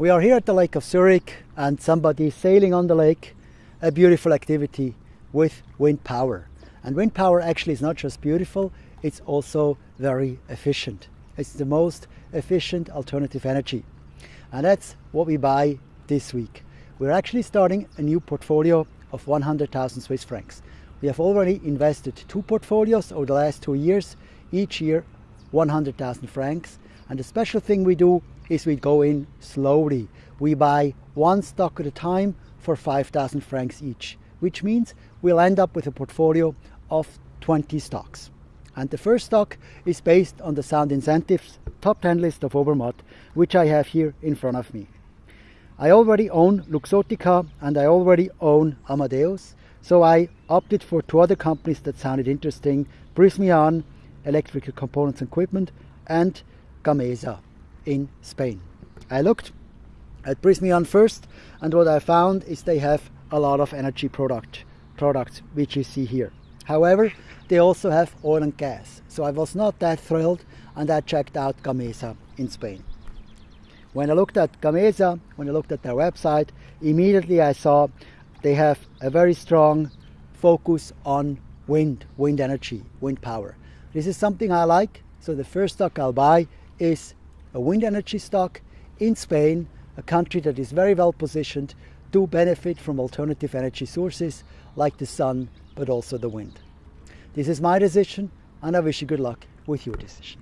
We are here at the Lake of Zurich and somebody is sailing on the lake, a beautiful activity with wind power. And wind power actually is not just beautiful, it's also very efficient. It's the most efficient alternative energy. And that's what we buy this week. We're actually starting a new portfolio of 100,000 Swiss francs. We have already invested two portfolios over the last two years, each year 100,000 francs. And the special thing we do is we go in slowly. We buy one stock at a time for 5,000 francs each, which means we'll end up with a portfolio of 20 stocks. And the first stock is based on the Sound Incentives top 10 list of Obermatt, which I have here in front of me. I already own Luxottica and I already own Amadeus, so I opted for two other companies that sounded interesting, Prysmian, Electrical Components Equipment, and Gamesa in Spain. I looked at Prysmian first and what I found is they have a lot of energy product products which you see here. However, they also have oil and gas. So I was not that thrilled and I checked out Gamesa in Spain. When I looked at Gamesa, when I looked at their website, immediately I saw they have a very strong focus on wind, wind energy, wind power. This is something I like. So the first stock I'll buy is a wind energy stock in Spain, a country that is very well positioned to benefit from alternative energy sources like the sun, but also the wind. This is my decision, and I wish you good luck with your decision.